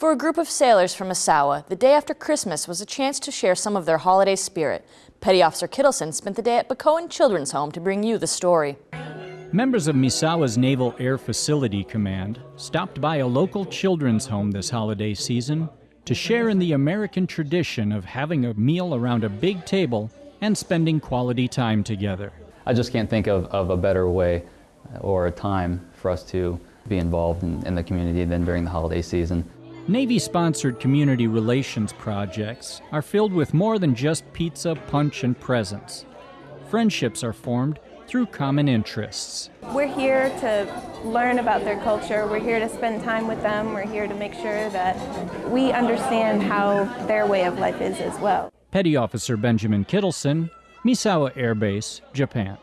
For a group of sailors from Misawa, the day after Christmas was a chance to share some of their holiday spirit. Petty Officer Kittleson spent the day at Bacoan Children's Home to bring you the story. Members of Misawa's Naval Air Facility Command stopped by a local children's home this holiday season to share in the American tradition of having a meal around a big table and spending quality time together. I just can't think of, of a better way uh, or a time for us to be involved in, in the community than during the holiday season. Navy-sponsored community relations projects are filled with more than just pizza, punch, and presents. Friendships are formed through common interests. We're here to learn about their culture. We're here to spend time with them. We're here to make sure that we understand how their way of life is as well. Petty Officer Benjamin Kittleson, Misawa Air Base, Japan.